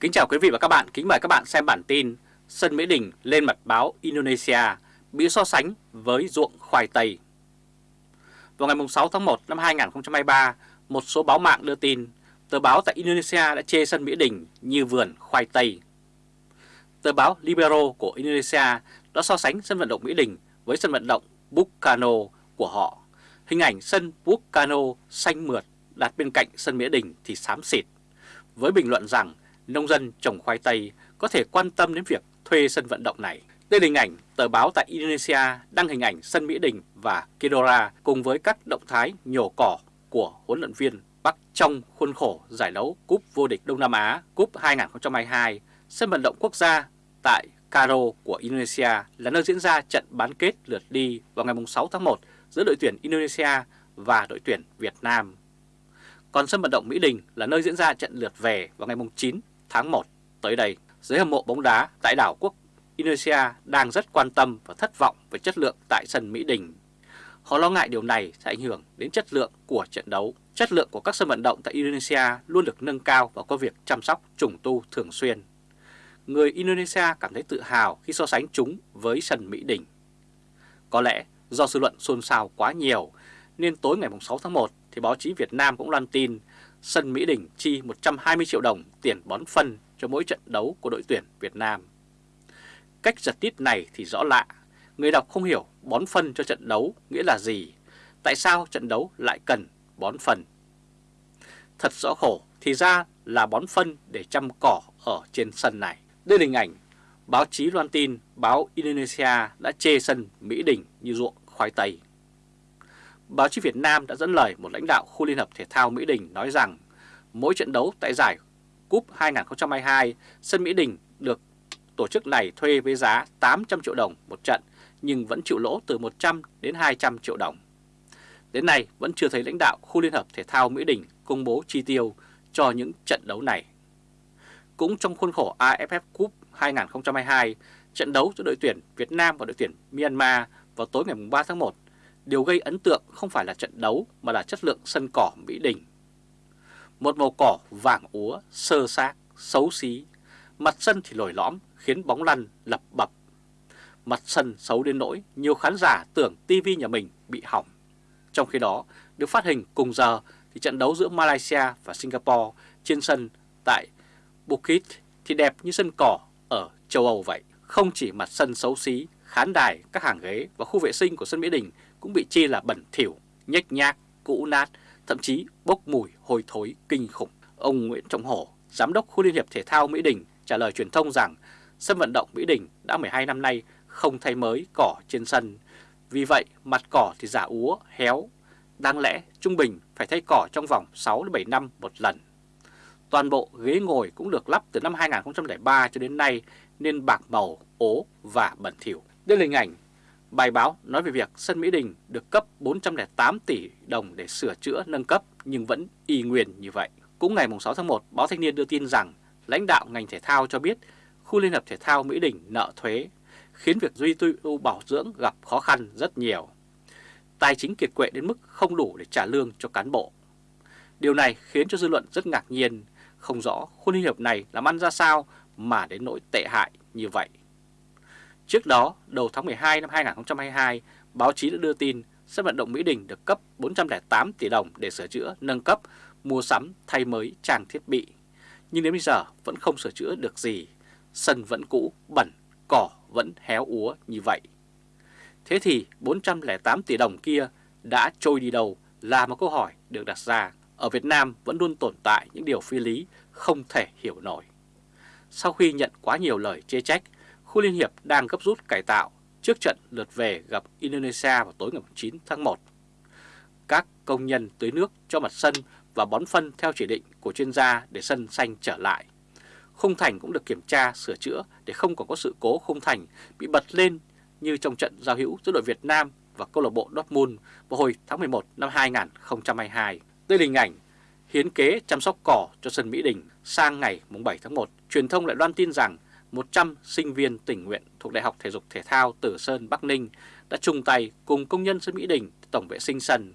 Kính chào quý vị và các bạn, kính mời các bạn xem bản tin Sân Mỹ Đình lên mặt báo Indonesia bị so sánh với ruộng khoai tây. Vào ngày 6 tháng 1 năm 2023, một số báo mạng đưa tin tờ báo tại Indonesia đã chê sân Mỹ Đình như vườn khoai tây. Tờ báo Libero của Indonesia đã so sánh sân vận động Mỹ Đình với sân vận động Bukano của họ. Hình ảnh sân Bukano xanh mượt đặt bên cạnh sân Mỹ Đình thì xám xịt, với bình luận rằng nông dân trồng khoai tây có thể quan tâm đến việc thuê sân vận động này. Đây là hình ảnh tờ báo tại Indonesia đăng hình ảnh sân Mỹ Đình và Kedora cùng với các động thái nhổ cỏ của huấn luyện viên Bắc trong khuôn khổ giải đấu Cúp vô địch Đông Nam Á, Cúp 2022. Sân vận động quốc gia tại Karo của Indonesia là nơi diễn ra trận bán kết lượt đi vào ngày 6 tháng 1 giữa đội tuyển Indonesia và đội tuyển Việt Nam. Còn sân vận động Mỹ Đình là nơi diễn ra trận lượt về vào ngày 9 tháng 1 tới đây. Giới hâm mộ bóng đá tại đảo quốc Indonesia đang rất quan tâm và thất vọng về chất lượng tại sân Mỹ Đình. Họ lo ngại điều này sẽ ảnh hưởng đến chất lượng của trận đấu. Chất lượng của các sân vận động tại Indonesia luôn được nâng cao và có việc chăm sóc, trùng tu thường xuyên. Người Indonesia cảm thấy tự hào khi so sánh chúng với sân Mỹ Đình. Có lẽ do dư luận xôn xao quá nhiều, nên tối ngày 6 tháng 1 thì báo chí Việt Nam cũng loan tin sân Mỹ Đình chi 120 triệu đồng tiền bón phân cho mỗi trận đấu của đội tuyển Việt Nam. Cách giật tít này thì rõ lạ, người đọc không hiểu bón phân cho trận đấu nghĩa là gì, tại sao trận đấu lại cần bón phân. Thật rõ khổ, thì ra là bón phân để chăm cỏ ở trên sân này. Đây là hình ảnh báo chí loan tin báo Indonesia đã chê sân Mỹ Đình như ruộng khoai tây. Báo chí Việt Nam đã dẫn lời một lãnh đạo khu Liên hợp Thể thao Mỹ Đình nói rằng mỗi trận đấu tại giải Cúp 2022, sân Mỹ Đình được tổ chức này thuê với giá 800 triệu đồng một trận nhưng vẫn chịu lỗ từ 100 đến 200 triệu đồng. Đến nay vẫn chưa thấy lãnh đạo khu Liên hợp Thể thao Mỹ Đình công bố chi tiêu cho những trận đấu này. Cũng trong khuôn khổ AFF Cup 2022, trận đấu giữa đội tuyển Việt Nam và đội tuyển Myanmar vào tối ngày 3 tháng 1 Điều gây ấn tượng không phải là trận đấu mà là chất lượng sân cỏ Mỹ Đình. Một màu cỏ vàng úa, sơ xác, xấu xí, mặt sân thì lồi lõm khiến bóng lăn lập bập. Mặt sân xấu đến nỗi nhiều khán giả tưởng tivi nhà mình bị hỏng. Trong khi đó, được phát hình cùng giờ thì trận đấu giữa Malaysia và Singapore trên sân tại Bukit thì đẹp như sân cỏ ở châu Âu vậy. Không chỉ mặt sân xấu xí, khán đài, các hàng ghế và khu vệ sinh của sân Mỹ Đình cũng bị chê là bẩn thỉu, nhếch nhác, cũ nát, thậm chí bốc mùi hôi thối kinh khủng. Ông Nguyễn Trọng Hổ, Giám đốc khu Liên hiệp Thể thao Mỹ Đình trả lời truyền thông rằng sân vận động Mỹ Đình đã 12 năm nay không thay mới cỏ trên sân. Vì vậy mặt cỏ thì giả úa, héo. Đáng lẽ trung bình phải thay cỏ trong vòng 6-7 năm một lần. Toàn bộ ghế ngồi cũng được lắp từ năm 2003 cho đến nay nên bạc màu, ố và bẩn thỉu. Đây là hình ảnh Bài báo nói về việc sân Mỹ Đình được cấp 408 tỷ đồng để sửa chữa nâng cấp nhưng vẫn y nguyên như vậy. Cũng ngày 6 tháng 1, báo Thanh niên đưa tin rằng lãnh đạo ngành thể thao cho biết khu Liên hợp Thể thao Mỹ Đình nợ thuế, khiến việc duy tu bảo dưỡng gặp khó khăn rất nhiều. Tài chính kiệt quệ đến mức không đủ để trả lương cho cán bộ. Điều này khiến cho dư luận rất ngạc nhiên, không rõ khu liên hợp này làm ăn ra sao mà đến nỗi tệ hại như vậy. Trước đó, đầu tháng 12 năm 2022, báo chí đã đưa tin sân vận động Mỹ Đình được cấp 408 tỷ đồng để sửa chữa, nâng cấp, mua sắm, thay mới trang thiết bị. Nhưng đến bây giờ vẫn không sửa chữa được gì, sân vẫn cũ, bẩn, cỏ vẫn héo úa như vậy. Thế thì 408 tỷ đồng kia đã trôi đi đâu là một câu hỏi được đặt ra. Ở Việt Nam vẫn luôn tồn tại những điều phi lý không thể hiểu nổi. Sau khi nhận quá nhiều lời chê trách, khu Liên Hiệp đang gấp rút cải tạo trước trận lượt về gặp Indonesia vào tối ngày 9 tháng 1. Các công nhân tưới nước cho mặt sân và bón phân theo chỉ định của chuyên gia để sân xanh trở lại. Khung thành cũng được kiểm tra, sửa chữa để không còn có sự cố khung thành bị bật lên như trong trận giao hữu giữa đội Việt Nam và câu lạc bộ Dortmund vào hồi tháng 11 năm 2022. Đây là hình ảnh hiến kế chăm sóc cỏ cho sân Mỹ Đình sang ngày 7 tháng 1. Truyền thông lại loan tin rằng 100 sinh viên tình nguyện thuộc Đại học Thể dục Thể thao Tử Sơn Bắc Ninh đã chung tay cùng công nhân sân Mỹ Đình tổng vệ sinh sân.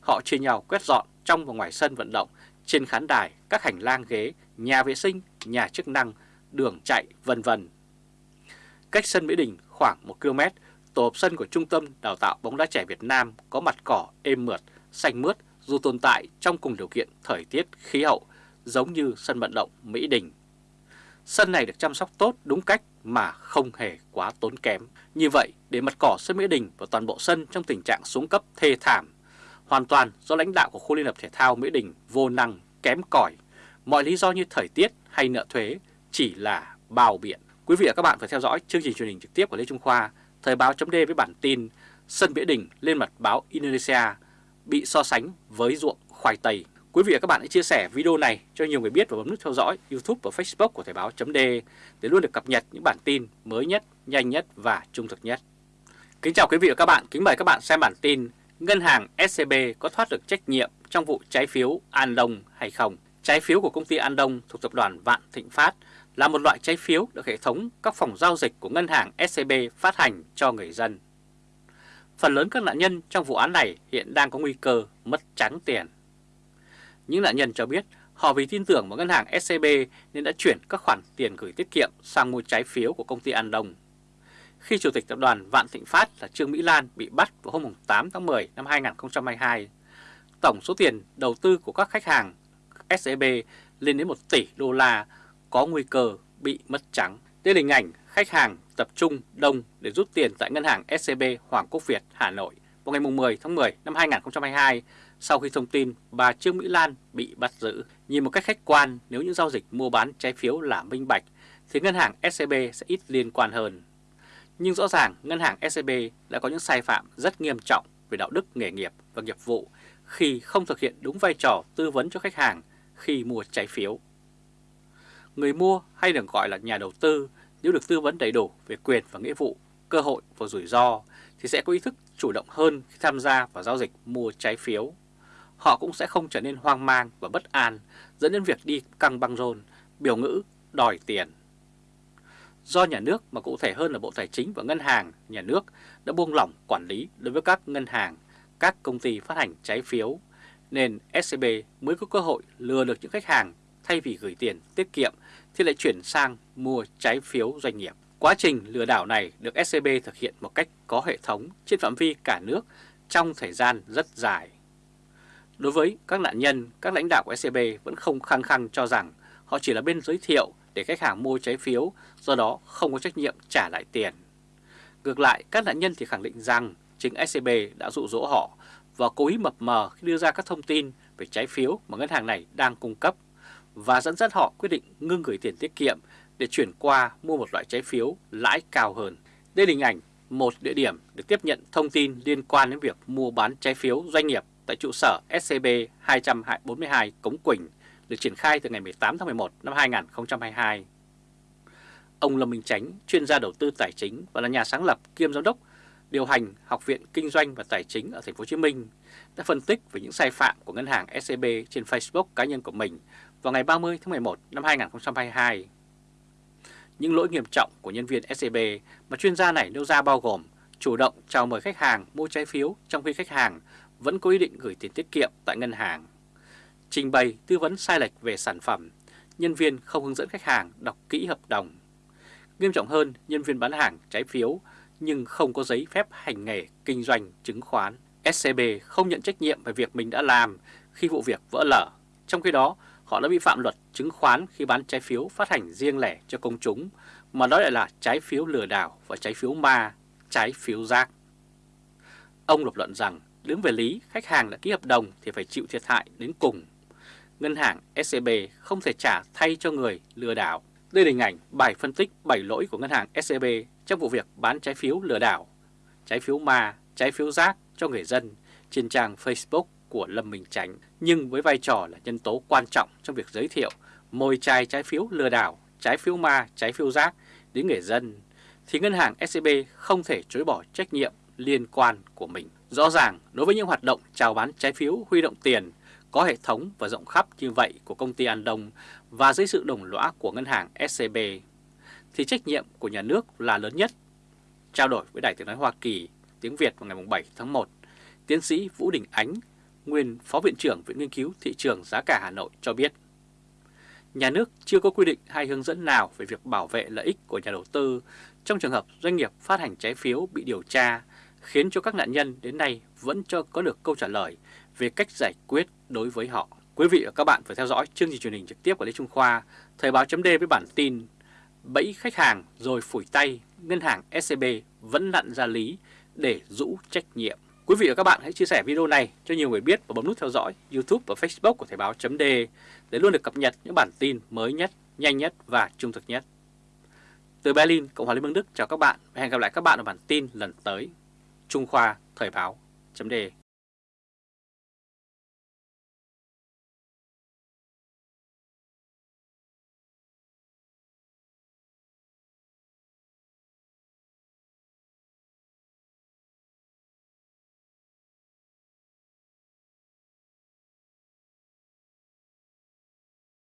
Họ chia nhau quét dọn trong và ngoài sân vận động, trên khán đài, các hành lang ghế, nhà vệ sinh, nhà chức năng, đường chạy, vân vân. Cách sân Mỹ Đình khoảng 1 km, tổ hợp sân của Trung tâm Đào tạo bóng đá trẻ Việt Nam có mặt cỏ êm mượt, xanh mướt dù tồn tại trong cùng điều kiện thời tiết khí hậu giống như sân vận động Mỹ Đình. Sân này được chăm sóc tốt đúng cách mà không hề quá tốn kém. Như vậy, để mặt cỏ sân Mỹ Đình và toàn bộ sân trong tình trạng xuống cấp thê thảm, hoàn toàn do lãnh đạo của khu liên hợp thể thao Mỹ Đình vô năng, kém cỏi. Mọi lý do như thời tiết hay nợ thuế chỉ là bao biện. Quý vị và các bạn phải theo dõi chương trình truyền hình trực tiếp của Lê Trung Khoa, Thời báo chấm với bản tin Sân Mỹ Đình lên mặt báo Indonesia bị so sánh với ruộng khoai tây. Quý vị và các bạn hãy chia sẻ video này cho nhiều người biết và bấm nút theo dõi YouTube và Facebook của Thời báo chấm để luôn được cập nhật những bản tin mới nhất, nhanh nhất và trung thực nhất. Kính chào quý vị và các bạn, kính mời các bạn xem bản tin Ngân hàng SCB có thoát được trách nhiệm trong vụ trái phiếu An Đông hay không? Trái phiếu của công ty An Đông thuộc tập đoàn Vạn Thịnh Phát là một loại trái phiếu được hệ thống các phòng giao dịch của ngân hàng SCB phát hành cho người dân. Phần lớn các nạn nhân trong vụ án này hiện đang có nguy cơ mất trắng tiền. Những nạn nhân cho biết họ vì tin tưởng vào ngân hàng SCB nên đã chuyển các khoản tiền gửi tiết kiệm sang mua trái phiếu của công ty An Đông. Khi Chủ tịch Tập đoàn Vạn Thịnh Phát là Trương Mỹ Lan bị bắt vào hôm 8 tháng 10 năm 2022, tổng số tiền đầu tư của các khách hàng SCB lên đến 1 tỷ đô la có nguy cơ bị mất trắng. Đây là hình ảnh khách hàng tập trung đông để rút tiền tại ngân hàng SCB Hoàng Quốc Việt Hà Nội vào ngày 10 tháng 10 năm 2022 sau khi thông tin bà Trương Mỹ Lan bị bắt giữ. Nhìn một cách khách quan, nếu những giao dịch mua bán trái phiếu là minh bạch, thì ngân hàng SCB sẽ ít liên quan hơn. Nhưng rõ ràng ngân hàng SCB đã có những sai phạm rất nghiêm trọng về đạo đức nghề nghiệp và nghiệp vụ khi không thực hiện đúng vai trò tư vấn cho khách hàng khi mua trái phiếu. Người mua hay được gọi là nhà đầu tư nếu được tư vấn đầy đủ về quyền và nghĩa vụ, cơ hội và rủi ro thì sẽ có ý thức chủ động hơn khi tham gia vào giao dịch mua trái phiếu. Họ cũng sẽ không trở nên hoang mang và bất an dẫn đến việc đi căng băng rôn, biểu ngữ, đòi tiền. Do nhà nước mà cụ thể hơn là Bộ Tài chính và Ngân hàng nhà nước đã buông lỏng quản lý đối với các ngân hàng, các công ty phát hành trái phiếu, nên SCB mới có cơ hội lừa được những khách hàng thay vì gửi tiền tiết kiệm thì lại chuyển sang mua trái phiếu doanh nghiệp. Quá trình lừa đảo này được SCB thực hiện một cách có hệ thống trên phạm vi cả nước trong thời gian rất dài. Đối với các nạn nhân, các lãnh đạo của SCB vẫn không khăng khăng cho rằng họ chỉ là bên giới thiệu để khách hàng mua trái phiếu, do đó không có trách nhiệm trả lại tiền. Ngược lại, các nạn nhân thì khẳng định rằng chính SCB đã dụ dỗ họ và cố ý mập mờ khi đưa ra các thông tin về trái phiếu mà ngân hàng này đang cung cấp và dẫn dắt họ quyết định ngưng gửi tiền tiết kiệm để chuyển qua mua một loại trái phiếu lãi cao hơn. Đây là hình ảnh một địa điểm được tiếp nhận thông tin liên quan đến việc mua bán trái phiếu doanh nghiệp tại trụ sở SCB 242 Cống Quỳnh được triển khai từ ngày 18 tháng 11 năm 2022. Ông Lâm Minh Chánh, chuyên gia đầu tư tài chính và là nhà sáng lập kiêm giám đốc điều hành Học viện Kinh doanh và Tài chính ở thành phố Hồ Chí Minh đã phân tích về những sai phạm của ngân hàng SCB trên Facebook cá nhân của mình vào ngày 30 tháng 11 năm 2022. Những lỗi nghiêm trọng của nhân viên SCB mà chuyên gia này nêu ra bao gồm chủ động chào mời khách hàng mua trái phiếu trong khi khách hàng vẫn có ý định gửi tiền tiết kiệm tại ngân hàng, trình bày tư vấn sai lệch về sản phẩm, nhân viên không hướng dẫn khách hàng đọc kỹ hợp đồng. Nghiêm trọng hơn, nhân viên bán hàng trái phiếu nhưng không có giấy phép hành nghề kinh doanh chứng khoán. SCB không nhận trách nhiệm về việc mình đã làm khi vụ việc vỡ lở. Trong khi đó, họ đã vi phạm luật chứng khoán khi bán trái phiếu phát hành riêng lẻ cho công chúng, mà đó lại là trái phiếu lừa đảo và trái phiếu ma, trái phiếu rác. Ông lập luận rằng, đứng về lý, khách hàng đã ký hợp đồng thì phải chịu thiệt hại đến cùng. Ngân hàng SCB không thể trả thay cho người lừa đảo. Đây là hình ảnh bài phân tích 7 lỗi của ngân hàng SCB trong vụ việc bán trái phiếu lừa đảo, trái phiếu ma, trái phiếu rác cho người dân trên trang Facebook của Lâm Minh Chánh, nhưng với vai trò là nhân tố quan trọng trong việc giới thiệu mồi chai trái phiếu lừa đảo, trái phiếu ma, trái phiếu rác đến người dân, thì ngân hàng SCB không thể chối bỏ trách nhiệm liên quan của mình. Rõ ràng, đối với những hoạt động chào bán trái phiếu huy động tiền có hệ thống và rộng khắp như vậy của công ty An Đông và dưới sự đồng lõa của ngân hàng SCB, thì trách nhiệm của nhà nước là lớn nhất. Trao đổi với Đài tiếng nói Hoa Kỳ tiếng Việt vào ngày 7 tháng 1, tiến sĩ Vũ Đình Ánh, nguyên Phó Viện trưởng Viện Nghiên cứu Thị trường Giá cả Hà Nội cho biết, nhà nước chưa có quy định hay hướng dẫn nào về việc bảo vệ lợi ích của nhà đầu tư trong trường hợp doanh nghiệp phát hành trái phiếu bị điều tra, khiến cho các nạn nhân đến nay vẫn chưa có được câu trả lời về cách giải quyết đối với họ. Quý vị và các bạn phải theo dõi chương trình truyền hình trực tiếp của Lê Trung Khoa, Thời báo chấm với bản tin Bẫy khách hàng rồi phủi tay, ngân hàng SCB vẫn lặn ra lý để rũ trách nhiệm. Quý vị và các bạn hãy chia sẻ video này cho nhiều người biết và bấm nút theo dõi YouTube và Facebook của Thời báo chấm để luôn được cập nhật những bản tin mới nhất, nhanh nhất và trung thực nhất. Từ Berlin, Cộng hòa Liên bang Đức chào các bạn và hẹn gặp lại các bạn ở bản tin lần tới. Trung Khoa Thời báo chấm đề.